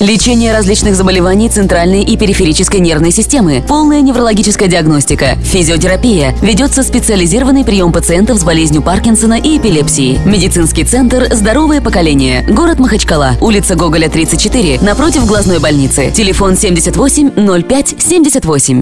Лечение различных заболеваний центральной и периферической нервной системы, полная неврологическая диагностика, физиотерапия, ведется специализированный прием пациентов с болезнью Паркинсона и эпилепсии. Медицинский центр «Здоровое поколение», город Махачкала, улица Гоголя, 34, напротив глазной больницы. Телефон 78 05 78.